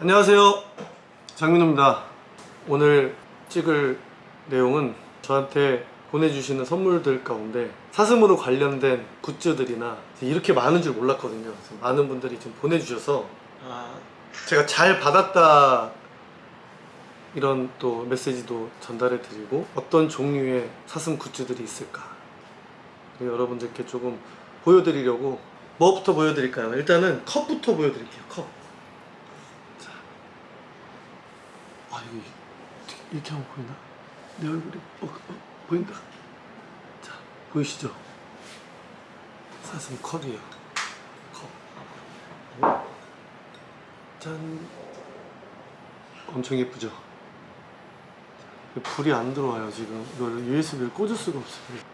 안녕하세요. 장민호입니다. 오늘 찍을 내용은 저한테 보내주시는 선물들 가운데 사슴으로 관련된 굿즈들이나 이렇게 많은 줄 몰랐거든요. 많은 분들이 지금 보내주셔서 아, 제가 잘 받았다 이런 또 메시지도 전달해 드리고 어떤 종류의 사슴 굿즈들이 있을까 여러분들께 조금 보여드리려고 뭐부터 보여드릴까요? 일단은 컵부터 보여드릴게요 컵 자. 아 여기 이렇게 하면 보이나? 내 얼굴이 어, 어, 보인다 자 보이시죠? 사슴 컵이에요 컵 짠. 엄청 예쁘죠? 불이 안 들어와요 지금 이걸 USB를 꽂을 수가 없어요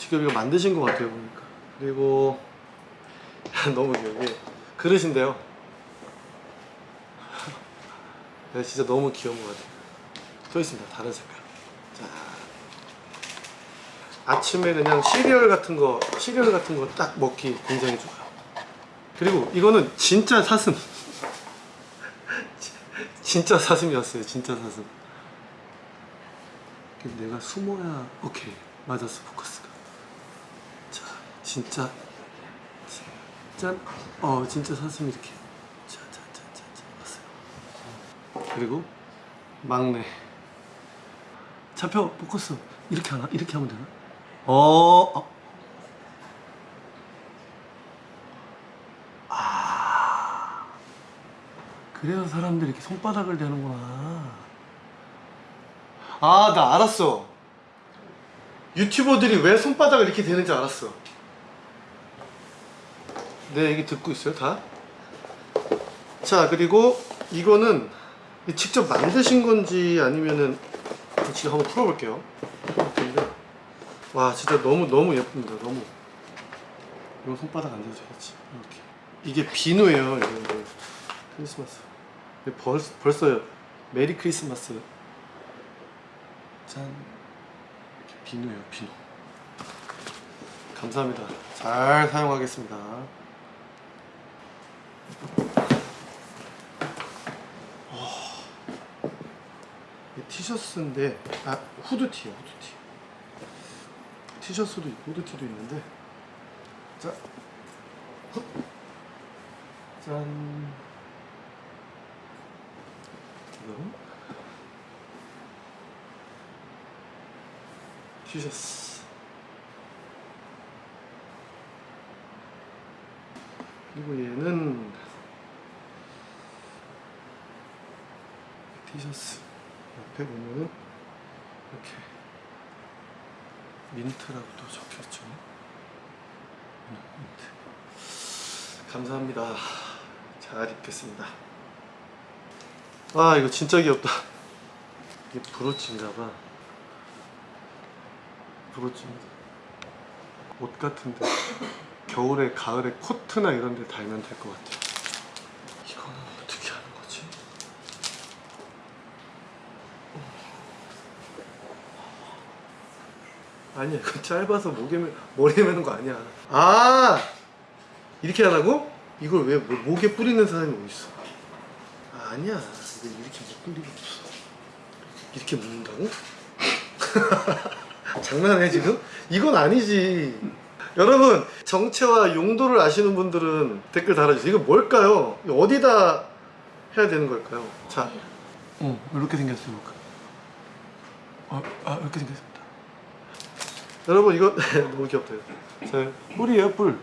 지금 이거 만드신 것 같아요 보니까. 그리고 너무 귀여워. 이게 그릇인데요. 네, 진짜 너무 귀여운 것 같아요. 또 있습니다 다른 색깔. 자 아침에 그냥 시리얼 같은 거 시리얼 같은 거 딱 먹기 굉장히 좋아요. 그리고 이거는 진짜 사슴. 진짜 사슴이었어요 진짜 사슴. 내가 숨어야 오케이 맞았어 포커스 가자 진짜 짠어 진짜 사슴 이렇게. 자자자자 봤어요. 그리고 막내. 잡혀 포커스. 이렇게 하나? 이렇게 하면 되나? 어, 어. 아. 그래서 사람들이 이렇게 손바닥을 대는구나. 아 나 알았어. 유튜버들이 왜 손바닥을 이렇게 대는지 알았어 내 얘기 듣고 있어요 다? 자 그리고 이거는 직접 만드신 건지 아니면은 지금 한번 풀어볼게요. 와 진짜 너무 너무 예쁩니다 너무. 이거 손바닥 안 대줘야지. 이렇게. 이게 비누예요 이거 크리스마스. 벌, 벌써 메리 크리스마스. 짠. 비누예요 비누. 감사합니다. 잘 사용하겠습니다 티셔츠인데 아 후드티요 후드티. 티셔츠도 있고 후드티도 있는데. 자 훗. 짠. 이거 티셔츠 그리고 얘는 티셔츠 옆에 보면은 이렇게 민트라고 또 적혀있죠. 민트. 감사합니다. 잘 입겠습니다. 아 이거 진짜 귀엽다. 이게 브로치인가봐. 브로치입니다. 옷 같은데 겨울에 가을에 코트나 이런 데 달면 될 것 같아요 이거는 어떻게 하는 거지? 아니야 이거 짧아서 목에 매, 머리에 매는 거 아니야 아 이렇게 하라고? 이걸 왜 뭐- 목에 뿌리는 사람이 어딨어 아, 아니야 이거 이렇게 묶을 리가 없어 이렇게 묶는다고? 장난해 지금? 이건 아니지 여러분 정체와 용도를 아시는 분들은 댓글 달아주세요. 이거 뭘까요? 이거 어디다 해야 되는 걸까요? 자. 어, 이렇게 생겼어요 어, 아 이렇게 생겼습니다. 여러분 이거 너무 귀엽다. 자. 뿔이에요 뿔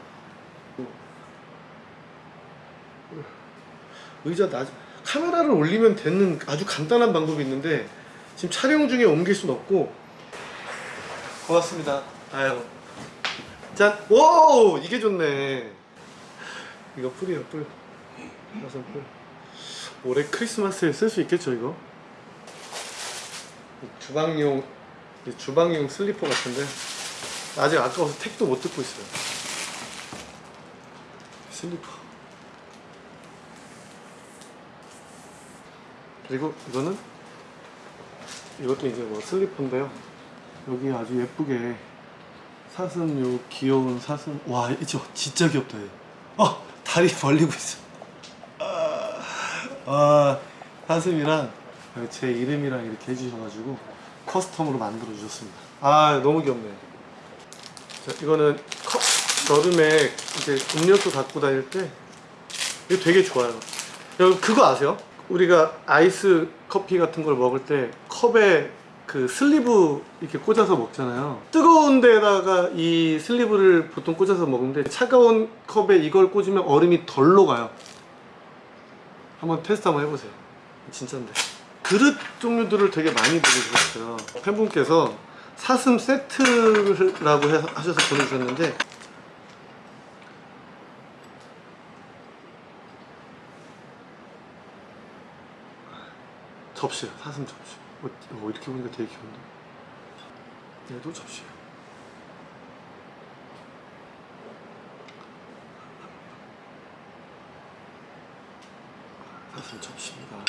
의자 나 카메라를 올리면 되는 아주 간단한 방법이 있는데 지금 촬영 중에 옮길 순 없고. 고맙습니다. 아유 짠! 오! 이게 좋네. 이거 뿔이에요 뿔 사슴 뿔 올해 크리스마스에 쓸 수 있겠죠 이거? 주방용 주방용 슬리퍼 같은데. 아직 아까워서 택도 못 뜯고 있어요. 슬리퍼. 그리고 이거는 이것도 이제 뭐 슬리퍼인데요. 여기 아주 예쁘게 사슴 요 귀여운 사슴. 와 이거 진짜 귀엽다 얘. 어 다리 벌리고 있어. 아, 아 사슴이랑 제 이름이랑 이렇게 해주셔가지고 커스텀으로 만들어 주셨습니다. 아 너무 귀엽네. 자 이거는 컵 여름에 이제 음료수 갖고 다닐 때 이거 되게 좋아요. 여러분 그거 아세요? 우리가 아이스 커피 같은 걸 먹을 때 컵에 그 슬리브 이렇게 꽂아서 먹잖아요. 뜨거운 데다가 이 슬리브를 보통 꽂아서 먹는데 차가운 컵에 이걸 꽂으면 얼음이 덜 녹아요. 한번 테스트 한번 해보세요. 진짜인데. 그릇 종류들을 되게 많이 보내주셨어요. 팬분께서 사슴 세트라고 해- 하셔서 보내주셨는데 접시야 사슴 접시 어, 어, 이렇게 보니까 되게 귀여운데? 얘도 접시야 사슴 접시입니다.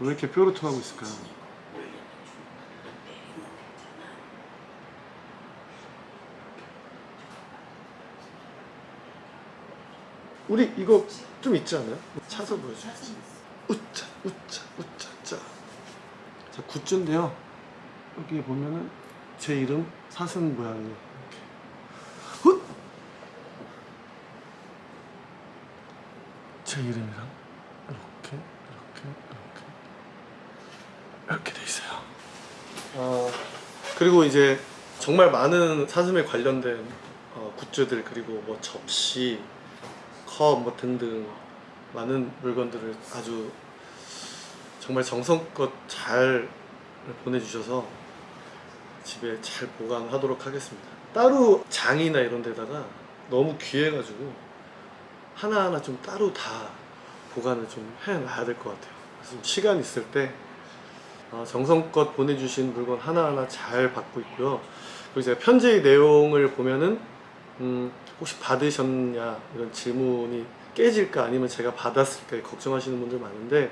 왜 이렇게 뾰루통하고 있을까요? 우리 이거 좀 있지 않아요? 차서 보여줘. 우짜 우짜 우짜 짜. 자 굿즈인데요. 여기 보면은 제 이름 사슴 모양이! 제 이름이랑 이렇게 이렇게 이렇게 이렇게 돼 있어요. 어, 그리고 이제 정말 많은 사슴에 관련된 어, 굿즈들 그리고 뭐 접시, 컵 뭐 등등 많은 물건들을 아주 정말 정성껏 잘 보내주셔서 집에 잘 보관하도록 하겠습니다. 따로 장이나 이런 데다가 너무 귀해가지고 하나하나 좀 따로 다 보관을 좀 해놔야 될 것 같아요. 좀 시간 있을 때 어, 정성껏 보내주신 물건 하나하나 잘 받고 있고요. 그리고 제가 편지 내용을 보면은 음, 혹시 받으셨냐 이런 질문이 깨질까 아니면 제가 받았을까 걱정하시는 분들 많은데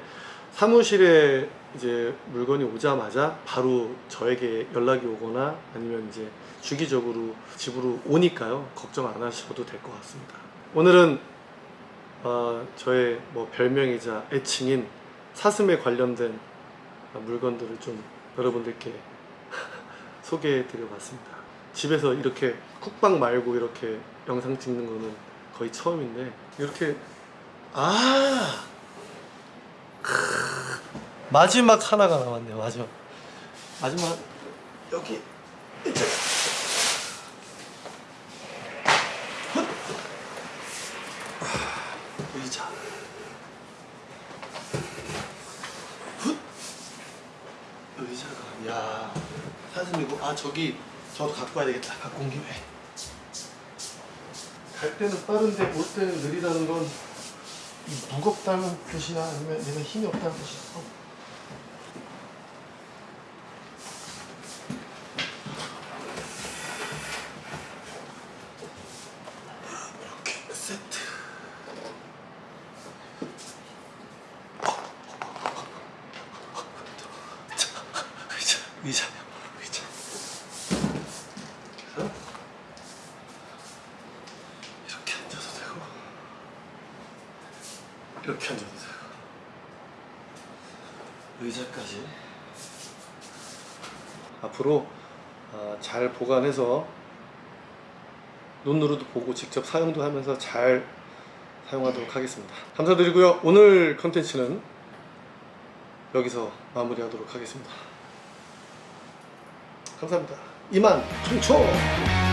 사무실에 이제 물건이 오자마자 바로 저에게 연락이 오거나 아니면 이제 주기적으로 집으로 오니까요. 걱정 안 하셔도 될 것 같습니다. 오늘은 어, 저의 뭐 별명이자 애칭인 사슴에 관련된 물건들을 좀 여러분들께 소개해 드려 봤습니다. 집에서 이렇게 쿡방 말고 이렇게 영상 찍는 거는 거의 처음인데 이렇게 아! 크, 마지막 하나가 남았네요. 마지막. 마지막 여기! 아, 의자. 훗! 의자가. 야. 사슴이고. 아 저기. 저도 갖고 와야 되겠다. 갖고 온 김에 갈 때는 빠른데 올 때는 느리다는 건이 무겁다는 뜻이야? 아니면 내가 힘이 없다는 뜻이야? 이렇게 그래서 이렇게 앉아도 되고 이렇게 앉아도 되고 의자까지. 앞으로 아, 잘 보관해서 눈으로도 보고 직접 사용도 하면서 잘 사용하도록 하겠습니다. 감사드리고요. 오늘 컨텐츠는 여기서 마무리하도록 하겠습니다. 감사합니다. 이만 총총